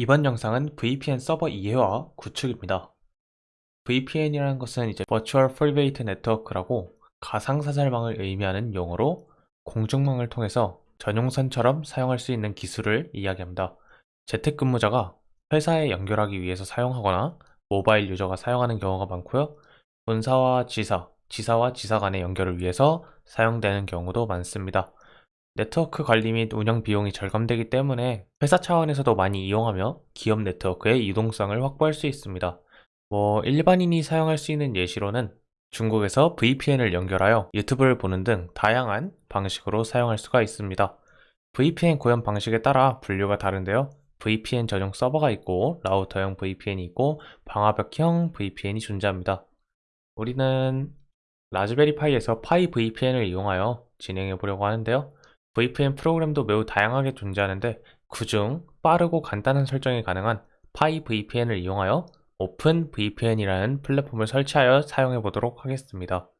이번 영상은 VPN 서버 이해와 구축입니다. VPN이라는 것은 이제 Virtual Private Network라고 가상사설망을 의미하는 용어로 공중망을 통해서 전용선처럼 사용할 수 있는 기술을 이야기합니다. 재택근무자가 회사에 연결하기 위해서 사용하거나 모바일 유저가 사용하는 경우가 많고요. 본사와 지사, 지사와 지사 간의 연결을 위해서 사용되는 경우도 많습니다. 네트워크 관리 및 운영 비용이 절감되기 때문에 회사 차원에서도 많이 이용하며 기업 네트워크의 유동성을 확보할 수 있습니다. 뭐 일반인이 사용할 수 있는 예시로는 중국에서 VPN을 연결하여 유튜브를 보는 등 다양한 방식으로 사용할 수가 있습니다. VPN 구현 방식에 따라 분류가 다른데요. VPN 전용 서버가 있고 라우터형 VPN이 있고 방화벽형 VPN이 존재합니다. 우리는 라즈베리 파이에서 PiVPN을 이용하여 진행해 보려고 하는데요. VPN 프로그램도 매우 다양하게 존재하는데 그중 빠르고 간단한 설정이 가능한 PiVPN을 이용하여 OpenVPN이라는 플랫폼을 설치하여 사용해 보도록 하겠습니다.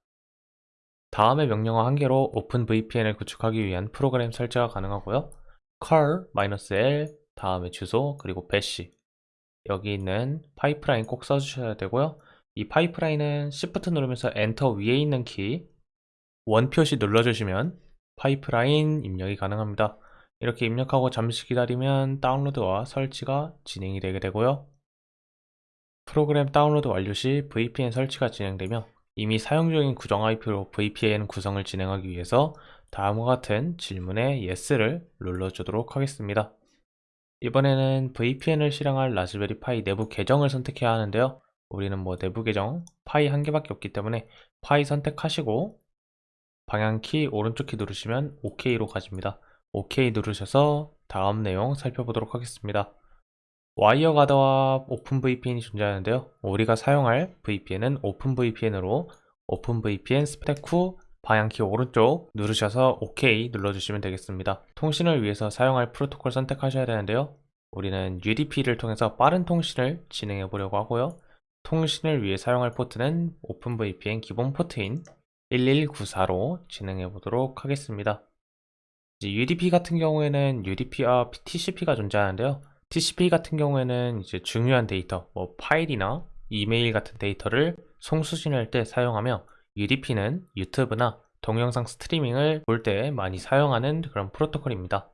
다음의 명령어 한 개로 OpenVPN을 구축하기 위한 프로그램 설치가 가능하고요. curl -L 다음에 주소 그리고 bash 여기 있는 파이프라인 꼭 써주셔야 되고요. 이 파이프라인은 Shift 누르면서 엔터 위에 있는 키 원표시 눌러주시면 파이프라인 입력이 가능합니다. 이렇게 입력하고 잠시 기다리면 다운로드와 설치가 진행이 되게 되고요. 프로그램 다운로드 완료 시 VPN 설치가 진행되며 이미 사용 중인 고정 IP로 VPN 구성을 진행하기 위해서 다음과 같은 질문에 Yes를 눌러주도록 하겠습니다. 이번에는 VPN을 실행할 라즈베리 파이 내부 계정을 선택해야 하는데요. 우리는 뭐 내부 계정 파이 한 개밖에 없기 때문에 파이 선택하시고 방향키 오른쪽 키 누르시면 OK로 가집니다. OK 누르셔서 다음 내용 살펴보도록 하겠습니다. 와이어 가드와 OpenVPN이 존재하는데요. 우리가 사용할 VPN은 OpenVPN으로 OpenVPN 선택 후 방향키 오른쪽 누르셔서 OK 눌러주시면 되겠습니다. 통신을 위해서 사용할 프로토콜 선택하셔야 되는데요. 우리는 UDP를 통해서 빠른 통신을 진행해 보려고 하고요. 통신을 위해 사용할 포트는 OpenVPN 기본 포트인 1194로 진행해 보도록 하겠습니다. UDP 같은 경우에는 UDP와 TCP가 존재하는데요. TCP 같은 경우에는 이제 중요한 데이터, 뭐 파일이나 이메일 같은 데이터를 송수신할 때 사용하며 UDP는 유튜브나 동영상 스트리밍을 볼 때 많이 사용하는 그런 프로토콜입니다.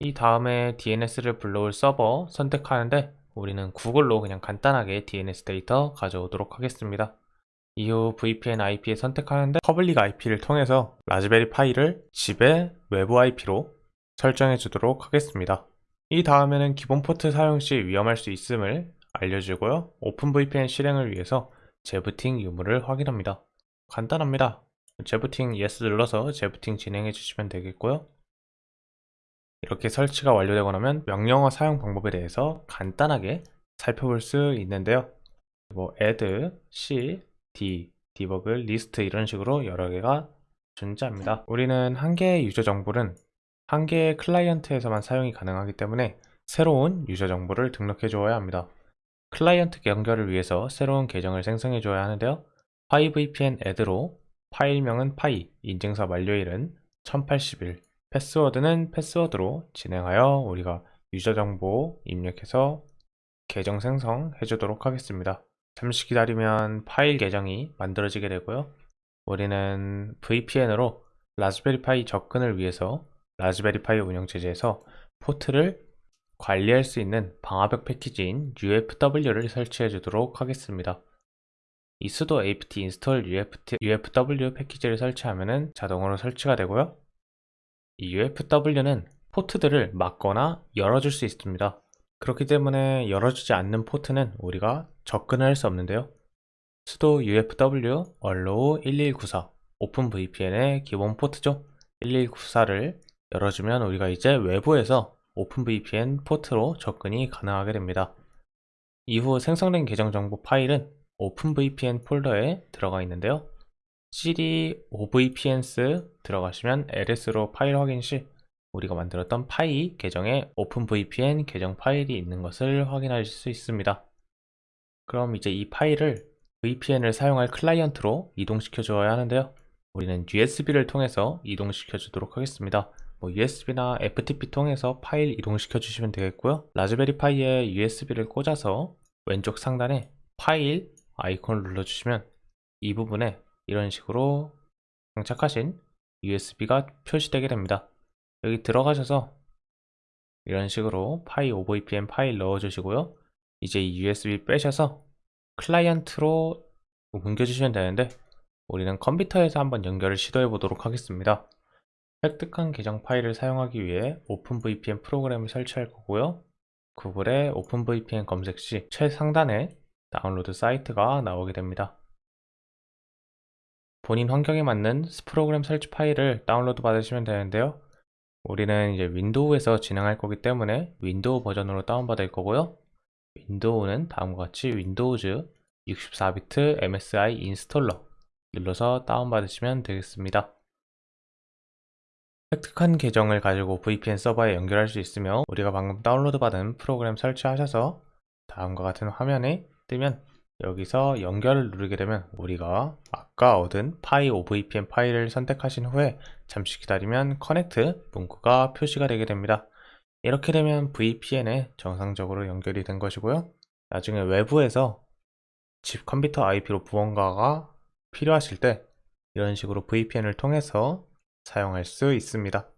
이 다음에 DNS를 불러올 서버 선택하는데 우리는 구글로 그냥 간단하게 DNS 데이터 가져오도록 하겠습니다. 이후 VPN IP에 선택하는데 public IP를 통해서 라즈베리 파이를 집의 외부 IP로 설정해 주도록 하겠습니다. 이 다음에는 기본 포트 사용 시 위험할 수 있음을 알려주고요. OpenVPN 실행을 위해서 재부팅 유무를 확인합니다. 간단합니다. 재부팅 yes 눌러서 재부팅 진행해 주시면 되겠고요. 이렇게 설치가 완료되고 나면 명령어 사용 방법에 대해서 간단하게 살펴볼 수 있는데요. 뭐 add, c, d, debug, list 이런 식으로 여러 개가 존재합니다. 우리는 한 개의 유저 정보는 한 개의 클라이언트에서만 사용이 가능하기 때문에 새로운 유저 정보를 등록해 주어야 합니다. 클라이언트 연결을 위해서 새로운 계정을 생성해 줘야 하는데요. pivpn add로 파일명은 파이, 인증서 만료일은 1080일, 패스워드는 패스워드로 진행하여 우리가 유저 정보 입력해서 계정 생성해 주도록 하겠습니다. 잠시 기다리면 파이 계정이 만들어지게 되고요. 우리는 VPN으로 라즈베리 파이 접근을 위해서 라즈베리 파이 운영체제에서 포트를 관리할 수 있는 방화벽 패키지인 UFW를 설치해 주도록 하겠습니다. 이 sudo apt install UFW 패키지를 설치하면 자동으로 설치가 되고요. 이 UFW는 포트들을 막거나 열어줄 수 있습니다. 그렇기 때문에 열어주지 않는 포트는 우리가 접근을 할 수 없는데요. sudo ufw allow 1194 OpenVPN의 기본 포트죠. 1194를 열어주면 우리가 이제 외부에서 OpenVPN 포트로 접근이 가능하게 됩니다. 이후 생성된 계정 정보 파일은 OpenVPN 폴더에 들어가 있는데요. cd ovpns 들어가시면 ls로 파일 확인 시 우리가 만들었던 파이 계정에 OpenVPN 계정 파일이 있는 것을 확인하실 수 있습니다. 그럼 이제 이 파일을 VPN을 사용할 클라이언트로 이동시켜 주어야 하는데요. 우리는 USB를 통해서 이동시켜 주도록 하겠습니다. 뭐 USB나 FTP 통해서 파일 이동시켜 주시면 되겠고요. 라즈베리 파이에 USB를 꽂아서 왼쪽 상단에 파일 아이콘을 눌러주시면 이 부분에 이런 식으로 장착하신 USB가 표시되게 됩니다. 여기 들어가셔서 이런 식으로 파이 OVPN 파일 넣어주시고요. 이제 이 USB 빼셔서 클라이언트로 옮겨주시면 되는데 우리는 컴퓨터에서 한번 연결을 시도해 보도록 하겠습니다. 획득한 계정 파일을 사용하기 위해 오픈VPN 프로그램을 설치할 거고요. 구글에 OpenVPN 검색 시 최상단에 다운로드 사이트가 나오게 됩니다. 본인 환경에 맞는 프로그램 설치 파일을 다운로드 받으시면 되는데요. 우리는 이제 윈도우에서 진행할 거기 때문에 윈도우 버전으로 다운받을 거고요. 윈도우는 다음과 같이 Windows 64비트 MSI installer 눌러서 다운받으시면 되겠습니다. 획득한 계정을 가지고 VPN 서버에 연결할 수 있으며 우리가 방금 다운로드 받은 프로그램 설치하셔서 다음과 같은 화면에 뜨면 여기서 연결을 누르게 되면 우리가 아까 얻은 파이 OVPN 파일을 선택하신 후에 잠시 기다리면 connect 문구가 표시가 되게 됩니다. 이렇게 되면 VPN에 정상적으로 연결이 된 것이고요. 나중에 외부에서 집 컴퓨터 IP로 무언가가 필요하실 때 이런 식으로 VPN을 통해서 사용할 수 있습니다.